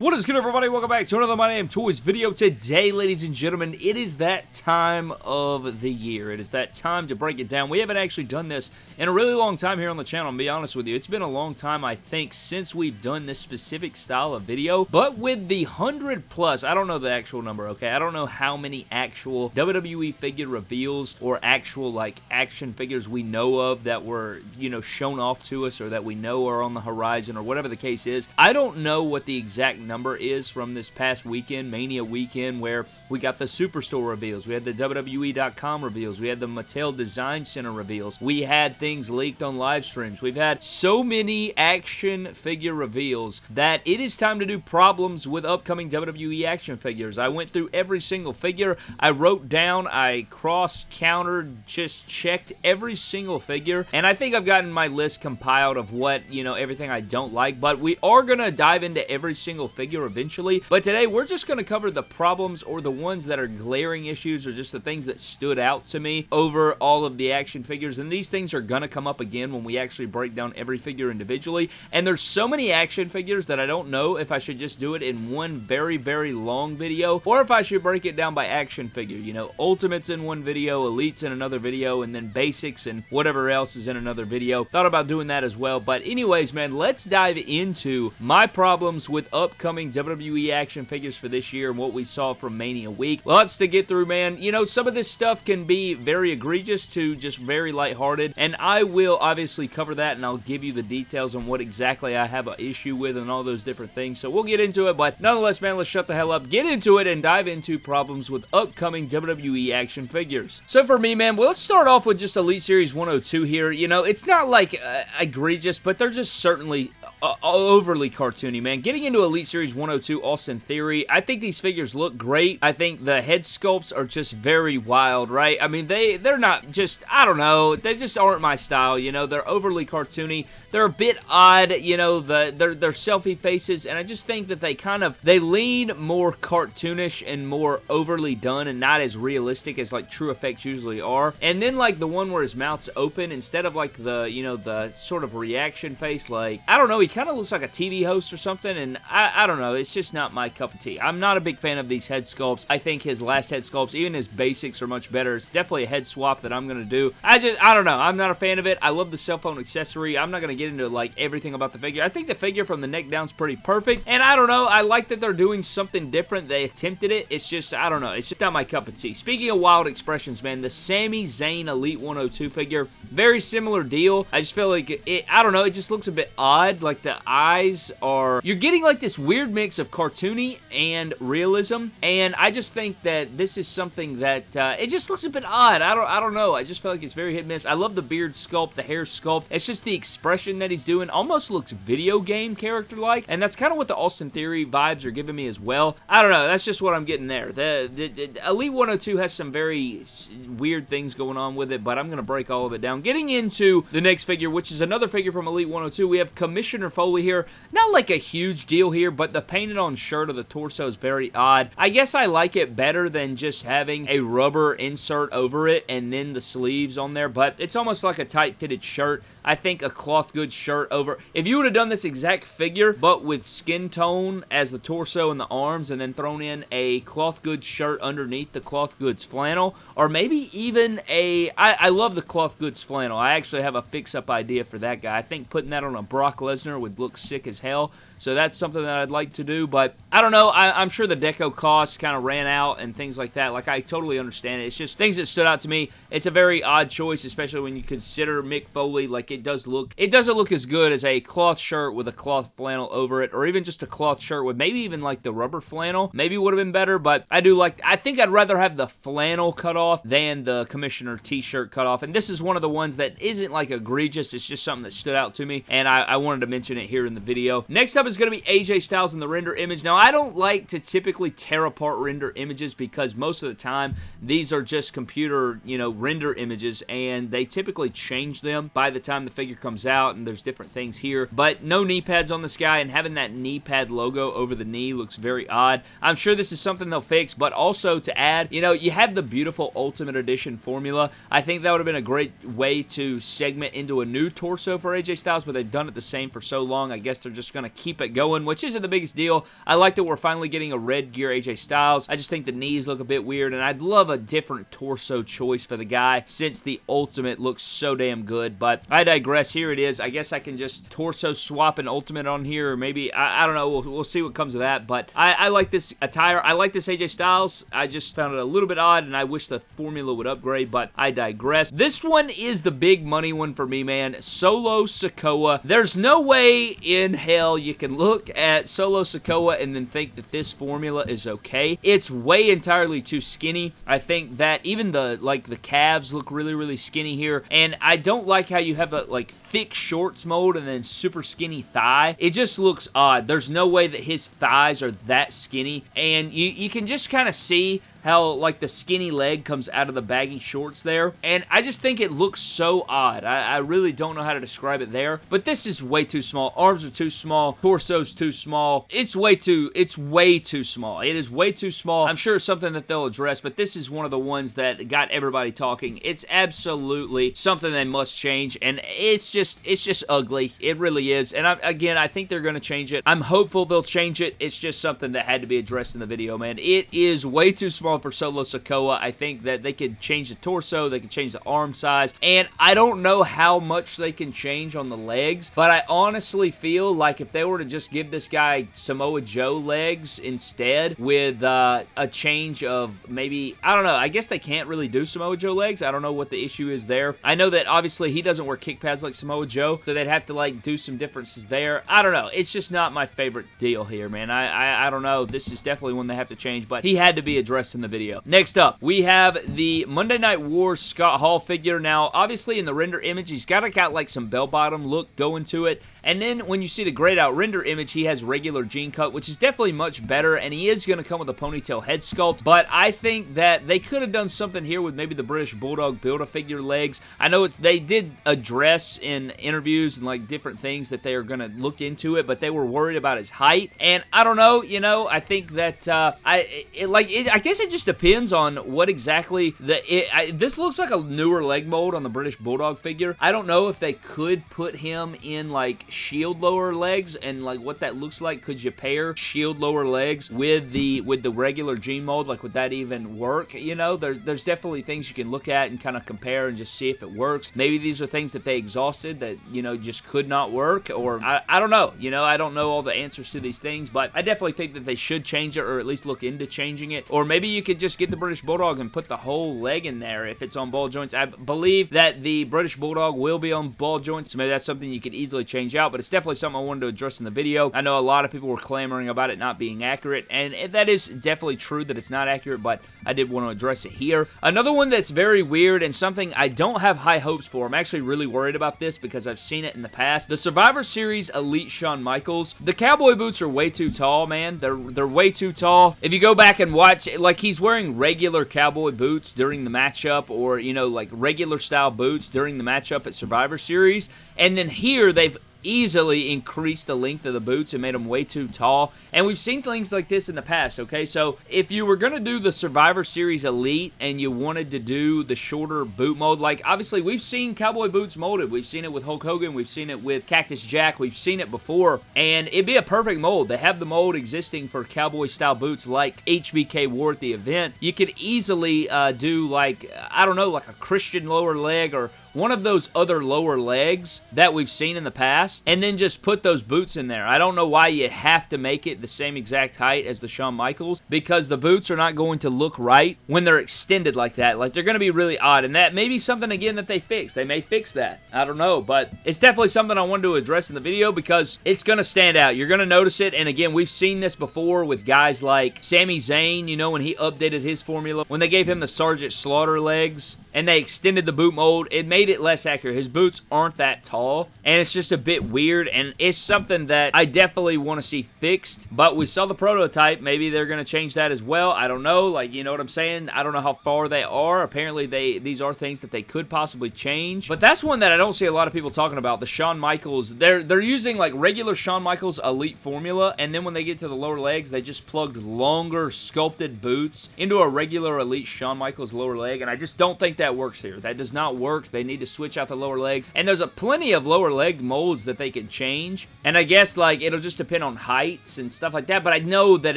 What is good everybody? Welcome back to another My Damn Toys video. Today, ladies and gentlemen, it is that time of the year. It is that time to break it down. We haven't actually done this in a really long time here on the channel, to be honest with you. It's been a long time, I think, since we've done this specific style of video. But with the 100 plus, I don't know the actual number, okay? I don't know how many actual WWE figure reveals or actual, like, action figures we know of that were, you know, shown off to us or that we know are on the horizon or whatever the case is. I don't know what the exact number is from this past weekend, Mania weekend, where we got the Superstore reveals, we had the WWE.com reveals, we had the Mattel Design Center reveals, we had things leaked on live streams. We've had so many action figure reveals that it is time to do problems with upcoming WWE action figures. I went through every single figure. I wrote down, I cross-countered, just checked every single figure, and I think I've gotten my list compiled of what, you know, everything I don't like, but we are going to dive into every single figure eventually. But today, we're just going to cover the problems or the ones that are glaring issues or just the things that stood out to me over all of the action figures. And these things are going to come up again when we actually break down every figure individually. And there's so many action figures that I don't know if I should just do it in one very, very long video or if I should break it down by action figure. You know, Ultimates in one video, Elites in another video, and then Basics and whatever else is in another video. Thought about doing that as well. But anyways, man, let's dive into my problems with upcoming WWE WWE action figures for this year and what we saw from Mania Week. Lots to get through, man. You know, some of this stuff can be very egregious to just very lighthearted, and I will obviously cover that, and I'll give you the details on what exactly I have an issue with and all those different things, so we'll get into it, but nonetheless, man, let's shut the hell up, get into it, and dive into problems with upcoming WWE action figures. So for me, man, well, let's start off with just Elite Series 102 here. You know, it's not like uh, egregious, but they're just certainly uh, overly cartoony, man. Getting into Elite Series 102 Austin Theory, I think these figures look great. I think the head sculpts are just very wild, right? I mean, they, they're not just, I don't know, they just aren't my style, you know? They're overly cartoony. They're a bit odd, you know, the, they're, they're selfie faces, and I just think that they kind of, they lean more cartoonish and more overly done and not as realistic as, like, TrueFX usually are. And then, like, the one where his mouth's open, instead of, like, the, you know, the sort of reaction face, like, I don't know, he kind of looks like a TV host or something, and I, I don't know, it's just not my cup of tea. I'm not a big fan of these head sculpts. I think his last head sculpts, even his basics, are much better. It's definitely a head swap that I'm going to do. I just, I don't know, I'm not a fan of it. I love the cell phone accessory. I'm not going to get into, like, everything about the figure. I think the figure from the neck down is pretty perfect, and I don't know, I like that they're doing something different. They attempted it. It's just, I don't know, it's just not my cup of tea. Speaking of wild expressions, man, the Sami Zayn Elite 102 figure, very similar deal. I just feel like, it, I don't know, it just looks a bit odd. Like, the eyes are... You're getting like this weird mix of cartoony and realism, and I just think that this is something that uh, it just looks a bit odd. I don't, I don't know. I just feel like it's very hit miss. I love the beard sculpt, the hair sculpt. It's just the expression that he's doing almost looks video game character-like, and that's kind of what the Austin Theory vibes are giving me as well. I don't know. That's just what I'm getting there. The, the, the Elite 102 has some very weird things going on with it, but I'm going to break all of it down. Getting into the next figure, which is another figure from Elite 102, we have Commissioner Foley here. Not like a huge deal here, but the painted on shirt of the torso is very odd. I guess I like it better than just having a rubber insert over it and then the sleeves on there, but it's almost like a tight-fitted shirt. I think a cloth goods shirt over. If you would have done this exact figure, but with skin tone as the torso and the arms, and then thrown in a cloth goods shirt underneath the cloth goods flannel, or maybe even a. I, I love the cloth goods flannel. I actually have a fix-up idea for that guy. I think putting that on a Brock Lesnar would look sick as hell. So that's something that I'd like to do, but I don't know. I, am sure the deco cost kind of ran out and things like that. Like, I totally understand it. It's just things that stood out to me. It's a very odd choice, especially when you consider Mick Foley. Like, it does look, it doesn't look as good as a cloth shirt with a cloth flannel over it, or even just a cloth shirt with maybe even like the rubber flannel. Maybe would have been better, but I do like, I think I'd rather have the flannel cut off than the commissioner t-shirt cut off. And this is one of the ones that isn't like egregious. It's just something that stood out to me, and I, I wanted to mention it here in the video. Next up is going to be AJ Styles in the render image. Now, I don't like to typically tear apart render images because most of the time, these are just computer, you know, render images, and they typically change them by the time the figure comes out, and there's different things here. But no knee pads on this guy, and having that knee pad logo over the knee looks very odd. I'm sure this is something they'll fix, but also to add, you know, you have the beautiful Ultimate Edition formula. I think that would have been a great way to segment into a new torso for AJ Styles, but they've done it the same for so long. I guess they're just going to keep keep it going, which isn't the biggest deal. I like that we're finally getting a red gear AJ Styles. I just think the knees look a bit weird, and I'd love a different torso choice for the guy since the Ultimate looks so damn good, but I digress. Here it is. I guess I can just torso swap an Ultimate on here, or maybe, I, I don't know, we'll, we'll, see what comes of that, but I, I like this attire. I like this AJ Styles. I just found it a little bit odd, and I wish the formula would upgrade, but I digress. This one is the big money one for me, man. Solo Sikoa. There's no way in hell you can look at Solo Sikoa and then think that this formula is okay. It's way entirely too skinny. I think that even the, like, the calves look really, really skinny here, and I don't like how you have that, like, thick shorts mode and then super skinny thigh. It just looks odd. There's no way that his thighs are that skinny, and you, you can just kind of see how like the skinny leg comes out of the baggy shorts there. And I just think it looks so odd. I, I, really don't know how to describe it there. But this is way too small. Arms are too small. Torso's too small. It's way too, it's way too small. It is way too small. I'm sure it's something that they'll address, but this is one of the ones that got everybody talking. It's absolutely something they must change. And it's just, it's just ugly. It really is. And I, again, I think they're going to change it. I'm hopeful they'll change it. It's just something that had to be addressed in the video, man. It is way too small for Solo Sikoa. I think that they could change the torso, they could change the arm size, and I don't know how much they can change on the legs, but I honestly feel like if they were to just give this guy Samoa Joe legs instead with uh, a change of maybe, I don't know, I guess they can't really do Samoa Joe legs. I don't know what the issue is there. I know that obviously he doesn't wear kick pads like Samoa Joe, so they'd have to like do some differences there. I don't know. It's just not my favorite deal here, man. I, I, I don't know. This is definitely one they have to change, but he had to be addressed the video. Next up, we have the Monday Night War Scott Hall figure. Now, obviously in the render image, he's got, got like some bell-bottom look going to it. And then when you see the grayed out render image, he has regular jean cut, which is definitely much better, and he is going to come with a ponytail head sculpt, but I think that they could have done something here with maybe the British Bulldog Build-A-Figure legs. I know it's they did address in interviews and like different things that they are going to look into it, but they were worried about his height, and I don't know, you know, I think that, uh, I, it, like, it, I guess it just depends on what exactly the, it, I, this looks like a newer leg mold on the British Bulldog figure. I don't know if they could put him in, like, shield lower legs and like what that looks like. Could you pair shield lower legs with the with the regular jean mold? Like would that even work? You know, there's there's definitely things you can look at and kind of compare and just see if it works. Maybe these are things that they exhausted that, you know, just could not work or I, I don't know. You know, I don't know all the answers to these things, but I definitely think that they should change it or at least look into changing it. Or maybe you could just get the British Bulldog and put the whole leg in there if it's on ball joints. I believe that the British Bulldog will be on ball joints, so maybe that's something you could easily change out, but it's definitely something I wanted to address in the video. I know a lot of people were clamoring about it not being accurate, and that is definitely true that it's not accurate, but I did want to address it here. Another one that's very weird and something I don't have high hopes for. I'm actually really worried about this because I've seen it in the past. The Survivor Series Elite Shawn Michaels. The cowboy boots are way too tall, man. They're, they're way too tall. If you go back and watch, like he's wearing regular cowboy boots during the matchup or, you know, like regular style boots during the matchup at Survivor Series. And then here they've easily increased the length of the boots and made them way too tall. And we've seen things like this in the past, okay? So if you were going to do the Survivor Series Elite and you wanted to do the shorter boot mold, like obviously we've seen cowboy boots molded. We've seen it with Hulk Hogan. We've seen it with Cactus Jack. We've seen it before. And it'd be a perfect mold. They have the mold existing for cowboy style boots like HBK wore at the event. You could easily uh, do like, I don't know, like a Christian lower leg or one of those other lower legs that we've seen in the past, and then just put those boots in there. I don't know why you have to make it the same exact height as the Shawn Michaels, because the boots are not going to look right when they're extended like that. Like, they're going to be really odd, and that may be something, again, that they fix. They may fix that. I don't know, but it's definitely something I wanted to address in the video because it's going to stand out. You're going to notice it, and again, we've seen this before with guys like Sami Zayn, you know, when he updated his formula, when they gave him the Sergeant Slaughter legs, and they extended the boot mold, it made it less accurate. His boots aren't that tall, and it's just a bit weird, and it's something that I definitely want to see fixed, but we saw the prototype. Maybe they're going to change that as well. I don't know. Like, you know what I'm saying? I don't know how far they are. Apparently, they these are things that they could possibly change, but that's one that I don't see a lot of people talking about. The Shawn Michaels, they're, they're using, like, regular Shawn Michaels Elite formula, and then when they get to the lower legs, they just plugged longer sculpted boots into a regular Elite Shawn Michaels lower leg, and I just don't think that works here. That does not work. They need to switch out the lower legs. And there's a plenty of lower leg molds that they could change. And I guess, like, it'll just depend on heights and stuff like that. But I know that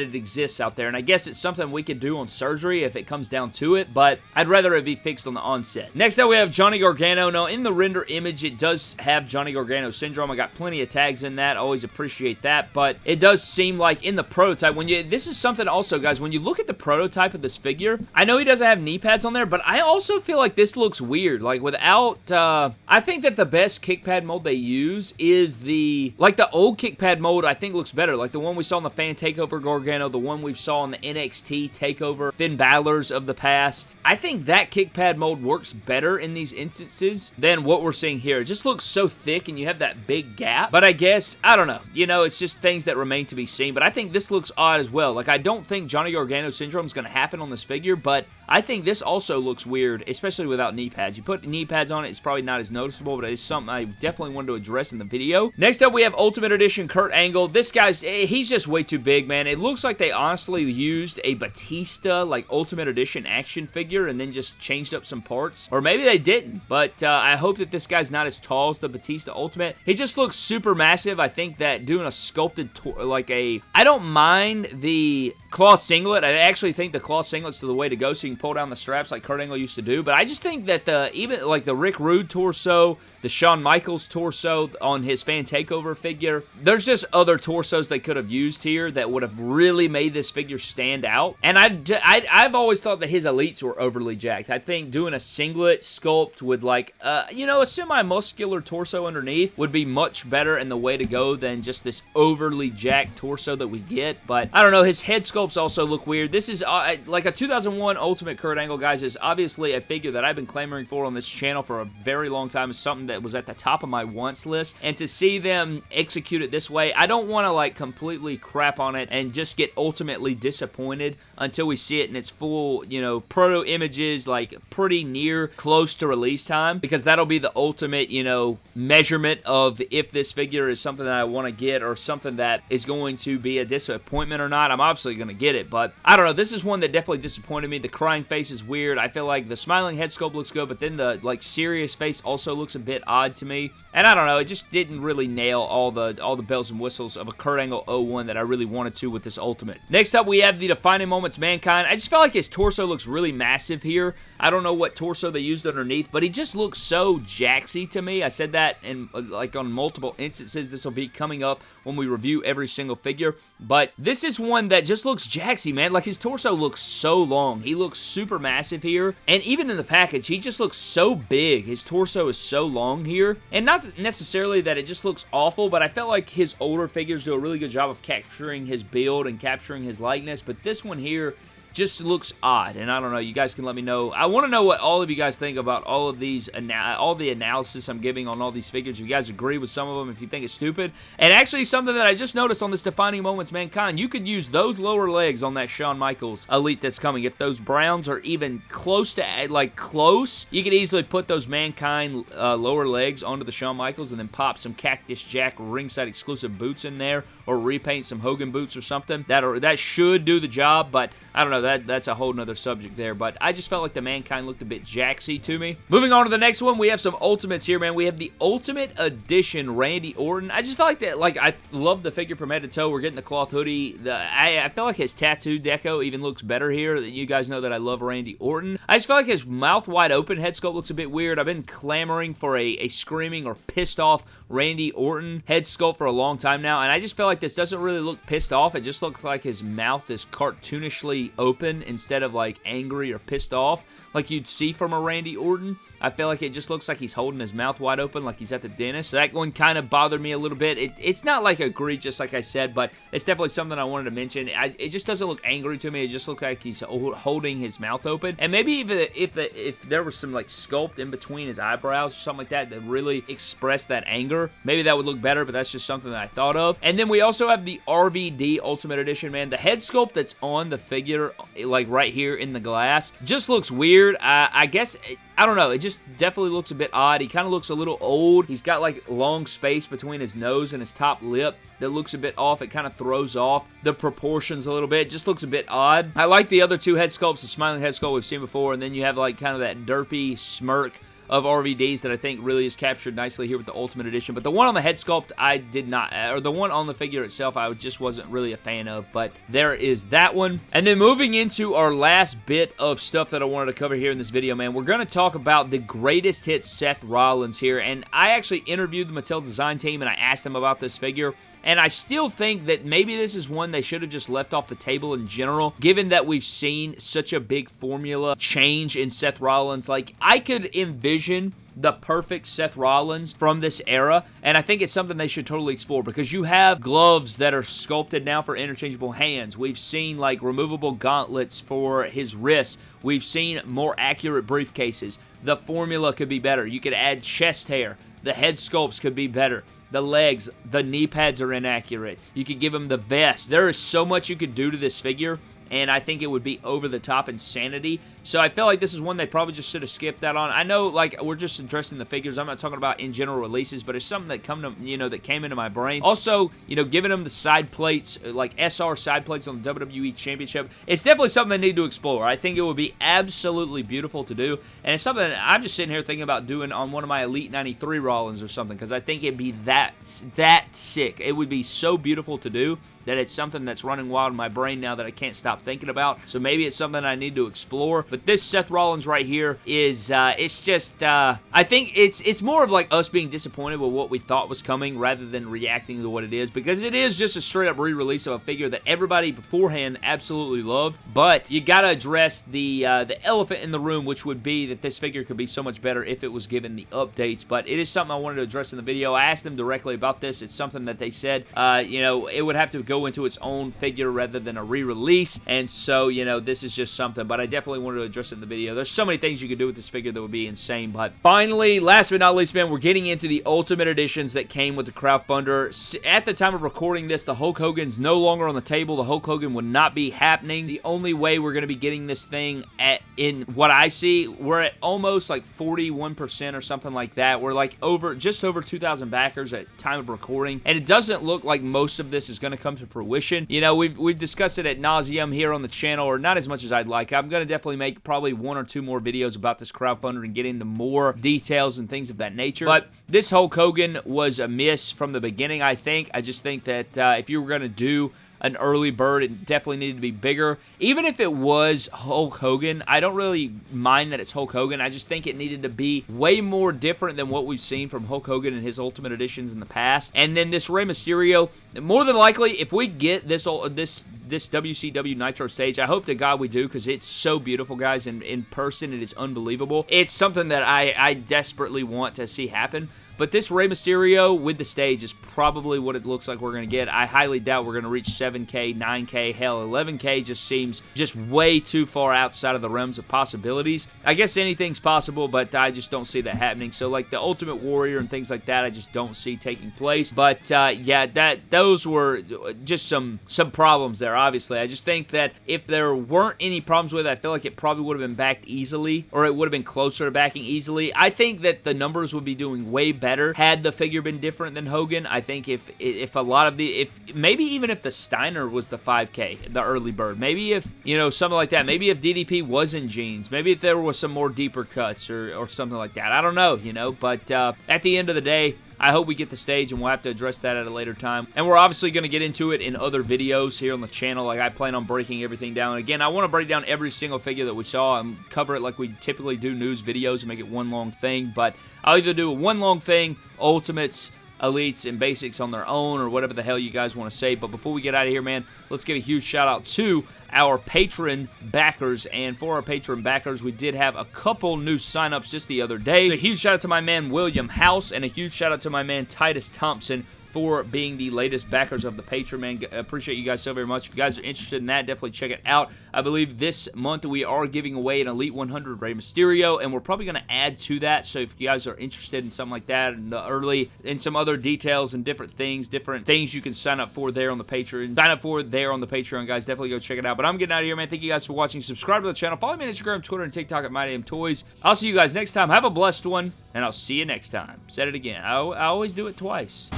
it exists out there. And I guess it's something we could do on surgery if it comes down to it. But I'd rather it be fixed on the onset. Next up, we have Johnny Gargano. Now, in the render image, it does have Johnny Gargano syndrome. I got plenty of tags in that. always appreciate that. But it does seem like in the prototype, when you... This is something also, guys, when you look at the prototype of this figure, I know he doesn't have knee pads on there, but I also feel like this looks weird. Like, without... Uh, I think that the best kick pad mold they use is the... Like, the old kick pad mold, I think, looks better. Like, the one we saw in the Fan Takeover Gargano, the one we saw in the NXT Takeover Finn Balor's of the past. I think that kick pad mold works better in these instances than what we're seeing here. It just looks so thick, and you have that big gap. But I guess, I don't know. You know, it's just things that remain to be seen. But I think this looks odd as well. Like, I don't think Johnny Gargano syndrome is going to happen on this figure, but I think this also looks weird, especially without knee pads. You put knee pads on it, it's probably not as noticeable, but it's something I definitely wanted to address in the video. Next up, we have Ultimate Edition Kurt Angle. This guy's, eh, he's just way too big, man. It looks like they honestly used a Batista, like, Ultimate Edition action figure and then just changed up some parts. Or maybe they didn't, but uh, I hope that this guy's not as tall as the Batista Ultimate. He just looks super massive. I think that doing a sculpted, like a... I don't mind the cloth singlet. I actually think the cloth singlet's the way to go so you can pull down the straps like Kurt Angle used to do. But I just think that the even like the Rick Rude torso, the Shawn Michaels torso on his fan takeover figure, there's just other torsos they could have used here that would have really made this figure stand out. And I, I, I've always thought that his elites were overly jacked. I think doing a singlet sculpt with like, uh, you know, a semi-muscular torso underneath would be much better and the way to go than just this overly jacked torso that we get. But I don't know, his head sculpts also look weird. This is uh, like a 2001 Ultimate Kurt Angle, guys, is obviously a figure that I've been clamoring for on this channel for a very long time. It's something that was at the top of my wants list. And to see them execute it this way, I don't want to like completely crap on it and just get ultimately disappointed until we see it in its full, you know, proto images, like pretty near close to release time, because that'll be the ultimate, you know, measurement of if this figure is something that I want to get or something that is going to be a disappointment or not. I'm obviously going to get it, but I don't know. This is one that definitely disappointed me. The crying face is weird. I feel like the smiling head sculpt looks good, but then the, like, serious face also looks a bit odd to me. And I don't know, it just didn't really nail all the all the bells and whistles of a Kurt Angle 01 that I really wanted to with this Ultimate. Next up, we have the Defining Moments Mankind. I just felt like his torso looks really massive here. I don't know what torso they used underneath, but he just looks so jaxy to me. I said that in like on multiple instances. This will be coming up when we review every single figure. But this is one that just looks jaxy, man. Like his torso looks so long. He looks super massive here. And even in the package, he just looks so big. His torso is so long here. And not necessarily that it just looks awful, but I felt like his older figures do a really good job of capturing his build and capturing his likeness. But this one here just looks odd. And I don't know, you guys can let me know. I want to know what all of you guys think about all of these, all the analysis I'm giving on all these figures. If you guys agree with some of them, if you think it's stupid. And actually, something that I just noticed on this Defining Moments Mankind, you could use those lower legs on that Shawn Michaels Elite that's coming. If those Browns are even close to, like, close, you could easily put those Mankind uh, lower legs onto the Shawn Michaels and then pop some Cactus Jack ringside exclusive boots in there or repaint some Hogan boots or something. That, that should do the job, but I don't know, that that's a whole nother subject there, but I just felt like the Mankind looked a bit jaxy to me. Moving on to the next one, we have some Ultimates here, man. We have the Ultimate Edition Randy Orton. I just felt like that, like, I love the figure from head to toe. We're getting the cloth hoodie. The, I, I feel like his tattoo deco even looks better here. You guys know that I love Randy Orton. I just feel like his mouth wide open head sculpt looks a bit weird. I've been clamoring for a, a screaming or pissed off Randy Orton head sculpt for a long time now, and I just feel like this doesn't really look pissed off. It just looks like his mouth is cartoonishly open instead of like angry or pissed off like you'd see from a Randy Orton. I feel like it just looks like he's holding his mouth wide open like he's at the dentist. So that one kind of bothered me a little bit. It, it's not like egregious like I said, but it's definitely something I wanted to mention. I, it just doesn't look angry to me. It just looks like he's holding his mouth open. And maybe even if the, if there was some like sculpt in between his eyebrows or something like that that really expressed that anger, maybe that would look better, but that's just something that I thought of. And then we also have the RVD Ultimate Edition, man. The head sculpt that's on the figure, like right here in the glass, just looks weird. Uh, I guess... I don't know. It just definitely looks a bit odd. He kind of looks a little old. He's got like long space between his nose and his top lip that looks a bit off. It kind of throws off the proportions a little bit. It just looks a bit odd. I like the other two head sculpts, the smiling head sculpt we've seen before, and then you have like kind of that derpy smirk of RVDs that I think really is captured nicely here with the Ultimate Edition. But the one on the head sculpt, I did not, or the one on the figure itself, I just wasn't really a fan of. But there is that one. And then moving into our last bit of stuff that I wanted to cover here in this video, man, we're going to talk about the greatest hit Seth Rollins here. And I actually interviewed the Mattel design team and I asked them about this figure. And I still think that maybe this is one they should have just left off the table in general, given that we've seen such a big formula change in Seth Rollins. Like, I could envision the perfect Seth Rollins from this era, and I think it's something they should totally explore because you have gloves that are sculpted now for interchangeable hands. We've seen like removable gauntlets for his wrists. We've seen more accurate briefcases. The formula could be better. You could add chest hair. The head sculpts could be better the legs, the knee pads are inaccurate. You could give him the vest. There is so much you could do to this figure and I think it would be over the top insanity. So I feel like this is one they probably just should have skipped that on. I know, like, we're just interested in the figures. I'm not talking about in general releases, but it's something that come to, you know, that came into my brain. Also, you know, giving them the side plates, like SR side plates on the WWE Championship, it's definitely something they need to explore. I think it would be absolutely beautiful to do, and it's something I'm just sitting here thinking about doing on one of my Elite 93 Rollins or something, because I think it'd be that, that sick. It would be so beautiful to do that it's something that's running wild in my brain now that I can't stop thinking about. So maybe it's something I need to explore. But this Seth Rollins right here is, uh, it's just, uh, I think it's it's more of like us being disappointed with what we thought was coming rather than reacting to what it is because it is just a straight up re-release of a figure that everybody beforehand absolutely loved. But you gotta address the, uh, the elephant in the room, which would be that this figure could be so much better if it was given the updates. But it is something I wanted to address in the video. I asked them directly about this. It's something that they said, uh, you know, it would have to go into its own figure rather than a re-release. And so, you know, this is just something. But I definitely wanted to address it in the video. There's so many things you could do with this figure that would be insane. But finally, last but not least, man, we're getting into the Ultimate Editions that came with the crowdfunder. At the time of recording this, the Hulk Hogan's no longer on the table. The Hulk Hogan would not be happening. The only way we're going to be getting this thing at in what I see, we're at almost like 41% or something like that. We're like over, just over 2,000 backers at time of recording. And it doesn't look like most of this is going to come to fruition. You know, we've, we've discussed it at nauseum here on the channel, or not as much as I'd like. I'm going to definitely make probably one or two more videos about this crowdfunder and get into more details and things of that nature. But this Hulk Hogan was a miss from the beginning, I think. I just think that uh, if you were going to do an early bird. It definitely needed to be bigger. Even if it was Hulk Hogan, I don't really mind that it's Hulk Hogan. I just think it needed to be way more different than what we've seen from Hulk Hogan and his Ultimate Editions in the past. And then this Rey Mysterio, more than likely, if we get this this this WCW Nitro stage. I hope to God we do because it's so beautiful, guys. And in person, it is unbelievable. It's something that I, I desperately want to see happen. But this Rey Mysterio with the stage is probably what it looks like we're going to get. I highly doubt we're going to reach 7K, 9K, hell, 11K just seems just way too far outside of the realms of possibilities. I guess anything's possible, but I just don't see that happening. So, like the Ultimate Warrior and things like that, I just don't see taking place. But, uh, yeah, that those were just some, some problems there, obviously. I just think that if there weren't any problems with it, I feel like it probably would have been backed easily, or it would have been closer to backing easily. I think that the numbers would be doing way better better had the figure been different than Hogan. I think if if a lot of the if maybe even if the Steiner was the 5K, the early bird, maybe if you know something like that, maybe if DDP was in jeans, maybe if there was some more deeper cuts or or something like that. I don't know, you know, but uh, at the end of the day, I hope we get the stage, and we'll have to address that at a later time. And we're obviously going to get into it in other videos here on the channel. Like, I plan on breaking everything down. Again, I want to break down every single figure that we saw and cover it like we typically do news videos and make it one long thing. But I'll either do a one long thing, Ultimates, elites and basics on their own or whatever the hell you guys want to say. But before we get out of here, man, let's give a huge shout out to our Patreon backers. And for our Patreon backers, we did have a couple new signups just the other day. So a huge shout out to my man William House and a huge shout out to my man Titus Thompson for being the latest backers of the Patreon, man. Appreciate you guys so very much. If you guys are interested in that, definitely check it out. I believe this month we are giving away an Elite 100 Rey Mysterio, and we're probably going to add to that. So if you guys are interested in something like that in the early, and some other details and different things, different things you can sign up for there on the Patreon. Sign up for there on the Patreon, guys. Definitely go check it out. But I'm getting out of here, man. Thank you guys for watching. Subscribe to the channel. Follow me on Instagram, Twitter, and TikTok at MyDamnToys. I'll see you guys next time. Have a blessed one, and I'll see you next time. Said it again. I, I always do it twice.